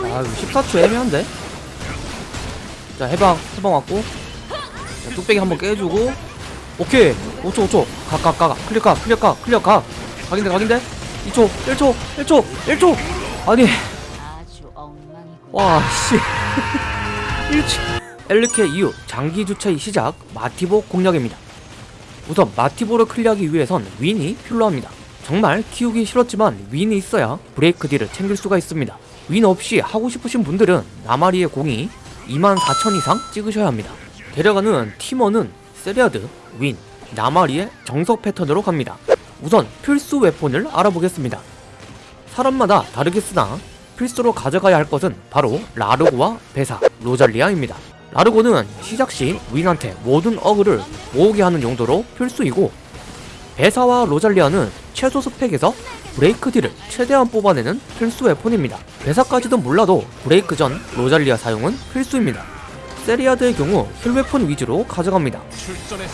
아 이거 14초 애매한데? 자 해방 해방 왔고. 자, 뚝배기 한번 깨주고. 오케이. 5초 5초. 가가가 clear 가 clear 가 clear 가. 각인데 각인데? 2초 1초 1초 1초. 아니. 와씨. 1초. 엘르케 이후 장기 주차의 시작 마티보 공략입니다. 우선 마티보를 clear하기 위해선 윈이 필요합니다. 정말 키우기 싫었지만 윈이 있어야 브레이크 딜을 챙길 수가 있습니다 윈 없이 하고 싶으신 분들은 나마리에 공이 24,000 이상 찍으셔야 합니다. 데려가는 팀원은 세리아드, 윈, 나마리에 정석 패턴으로 갑니다. 우선 필수 weapon을 알아보겠습니다. 사람마다 다르게 쓰나 필수로 가져가야 할 것은 바로 라르고와 베사, 로잘리아입니다. 라르고는 시작 시 윈한테 모든 어그로를 모으게 하는 용도로 필수이고 베사와 로잘리아는 최소 스펙에서 브레이크 딜을 최대한 뽑아내는 필수 weapon입니다. 베사까지도 몰라도 브레이크 전 로잘리아 사용은 필수입니다. 세리아드의 경우 heal weapon 위주로 가져갑니다.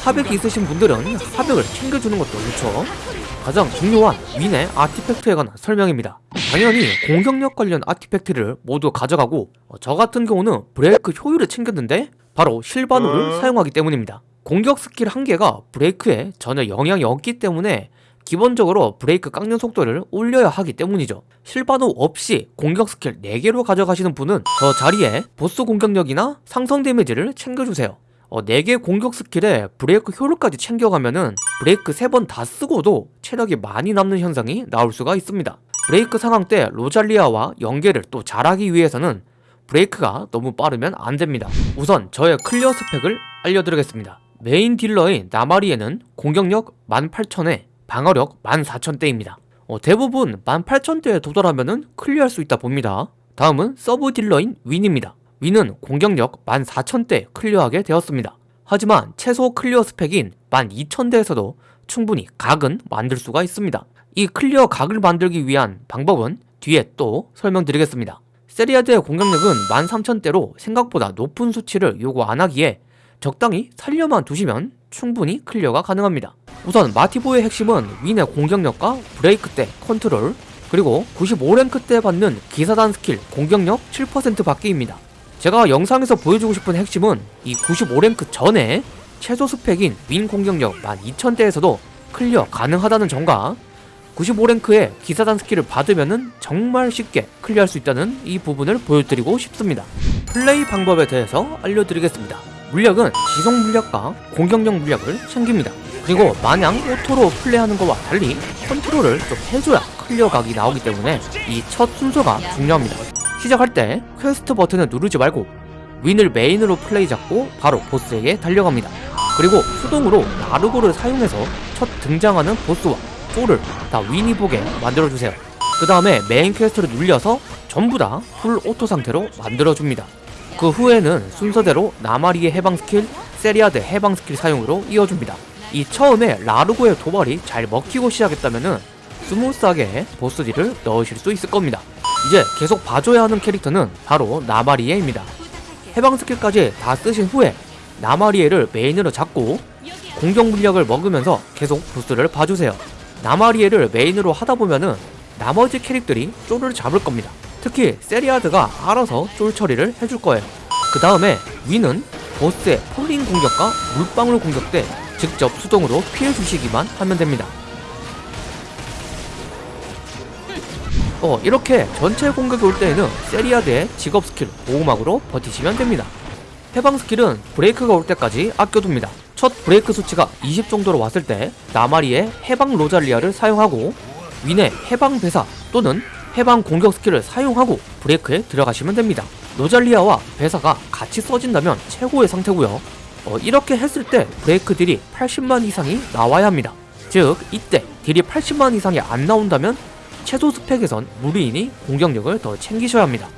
하백이 있으신 분들은 하백을 챙겨주는 것도 좋죠. 가장 중요한 윈의 artifact에 관한 설명입니다. 당연히 공격력 관련 artifact를 모두 가져가고 어, 저 같은 경우는 브레이크 효율을 챙겼는데 바로 실바노를 사용하기 때문입니다. 공격 스킬 한 개가 브레이크에 전혀 영향이 없기 때문에 기본적으로 브레이크 깎는 속도를 올려야 하기 때문이죠. 실바노 없이 공격 스킬 4개로 가져가시는 분은 저 자리에 보스 공격력이나 상성 데미지를 챙겨주세요. 어, 4개 공격 스킬에 브레이크 효율까지 챙겨가면은 브레이크 3번 다 쓰고도 체력이 많이 남는 현상이 나올 수가 있습니다. 브레이크 상황 때 로잘리아와 연계를 또 잘하기 위해서는 브레이크가 너무 빠르면 안 됩니다. 우선 저의 clear 스펙을 알려드리겠습니다. 메인 딜러인 나마리에는 공격력 18,000에 방어력 14,000대입니다. 어, 대부분 18,000대에 도달하면은 clear할 수 있다 봅니다. 다음은 서브 딜러인 윈입니다. 윈은 공격력 14,000대 clear하게 되었습니다. 하지만 최소 clear 스펙인 12,000대에서도 충분히 각은 만들 수가 있습니다. 이 clear 각을 만들기 위한 방법은 뒤에 또 설명드리겠습니다. 세리아드의 공격력은 13,000대로 생각보다 높은 수치를 요구 안 하기에 적당히 살려만 두시면 충분히 clear가 가능합니다. 우선 마티보의 핵심은 윈의 공격력과 브레이크 때 컨트롤 그리고 95랭크 때 받는 기사단 스킬 공격력 7% 받기입니다. 제가 영상에서 보여주고 싶은 핵심은 이 95랭크 전에 최소 스펙인 윈 공격력 12,000대에서도 clear 가능하다는 점과 95랭크의 기사단 스킬을 받으면은 정말 쉽게 clear할 수 있다는 이 부분을 보여드리고 싶습니다. 플레이 방법에 대해서 알려드리겠습니다. 물약은 지속 물약과 공격력 물약을 챙깁니다. 그리고 마냥 auto로 플레이하는 것과 달리 컨트롤을 좀 해줘야 clear 각이 나오기 때문에 이 첫 순서가 중요합니다. 시작할 때 퀘스트 버튼을 누르지 말고 윈을 메인으로 플레이 잡고 바로 보스에게 달려갑니다. 그리고 수동으로 라르고를 사용해서 첫 등장하는 보스와 쫄을 다 윈이 보게 만들어주세요. 그 다음에 메인 퀘스트를 눌려서 전부 다 full auto 상태로 만들어줍니다. 그 후에는 순서대로 나마리에 해방 스킬, 세리아드 해방 스킬 사용으로 이어줍니다. 이 처음에 라르고의 도발이 잘 먹히고 시작했다면은 smooth하게 보스 딜을 넣으실 수 있을 겁니다. 이제 계속 봐줘야 하는 캐릭터는 바로 나마리에입니다. 해방 스킬까지 다 쓰신 후에 나마리에를 메인으로 잡고 공격 물약을 먹으면서 계속 보스를 봐주세요. 나마리에를 메인으로 하다 보면은 나머지 캐릭들이 쫄을 잡을 겁니다. 특히 세리아드가 알아서 쫄 처리를 해줄 거예요. 그 다음에 위는 보스의 falling 공격과 물방울 공격 때 직접 수동으로 피해 주시기만 하면 됩니다. 어 이렇게 전체 공격이 올 때에는 세리아드의 직업 스킬 보호막으로 버티시면 됩니다. 해방 스킬은 브레이크가 올 때까지 아껴둡니다. 첫 브레이크 수치가 20 정도로 왔을 때 나마리의 해방 로잘리아를 사용하고 윈의 해방 배사 또는 해방 공격 스킬을 사용하고 브레이크에 들어가시면 됩니다. 로잘리아와 배사가 같이 써진다면 최고의 상태고요. 어, 이렇게 했을 때 브레이크 딜이 80만 이상이 나와야 합니다. 즉 이때 딜이 80만 이상이 안 나온다면 최소 스펙에선 무리이니 공격력을 더 챙기셔야 합니다.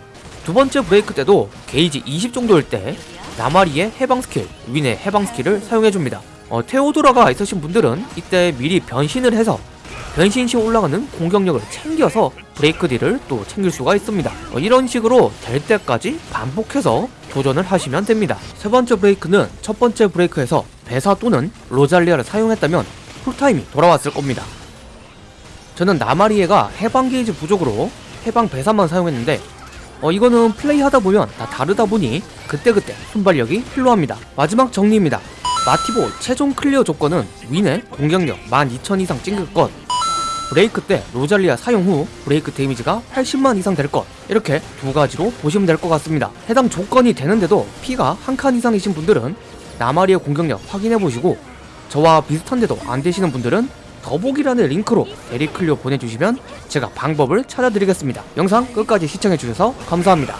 두 번째 브레이크 때도 게이지 20 정도일 때 나마리의 해방 스킬, 윈의 해방 스킬을 사용해줍니다. 어, 테오도라가 있으신 분들은 이때 미리 변신을 해서 변신 시 올라가는 공격력을 챙겨서 브레이크 딜을 또 챙길 수가 있습니다. 어, 이런 식으로 될 때까지 반복해서 도전을 하시면 됩니다. 세 번째 브레이크는 첫 번째 브레이크에서 배사 또는 로잘리아를 사용했다면 쿨타임이 돌아왔을 겁니다. 저는 나마리에가 해방 게이지 부족으로 해방 배사만 사용했는데 어 이거는 플레이하다 보면 다 다르다 보니 그때그때 순발력이 필요합니다. 마지막 정리입니다. 마티보 최종 클리어 조건은 윈의 공격력 12,000 이상 찍을 것 브레이크 때 로잘리아 사용 후 브레이크 데미지가 80만 이상 될 것. 이렇게 두 가지로 보시면 될 것 같습니다. 해당 조건이 되는데도 피가 한 칸 이상이신 분들은 나마리의 공격력 확인해 보시고 저와 비슷한데도 안 되시는 분들은 더보기란의 링크로 대리 클리어 보내주시면 제가 방법을 찾아드리겠습니다. 영상 끝까지 시청해 주셔서 감사합니다